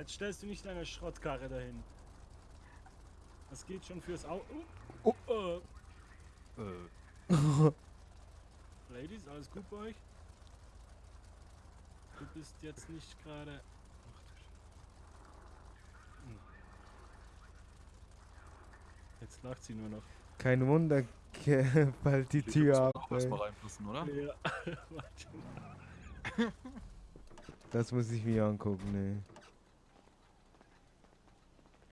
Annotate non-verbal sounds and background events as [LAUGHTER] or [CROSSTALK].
Jetzt stellst du nicht deine Schrottkarre dahin. Das geht schon fürs Au. Oh. Oh. Äh. [LAUGHS] Ladies, alles gut bei euch? Du bist jetzt nicht gerade. Ach du Jetzt lacht sie nur noch. Kein Wunder, bald [LAUGHS] die Tür ab. auch erstmal reinpassen, oder? Ja, [LAUGHS] warte mal. Das muss ich mir angucken, ne.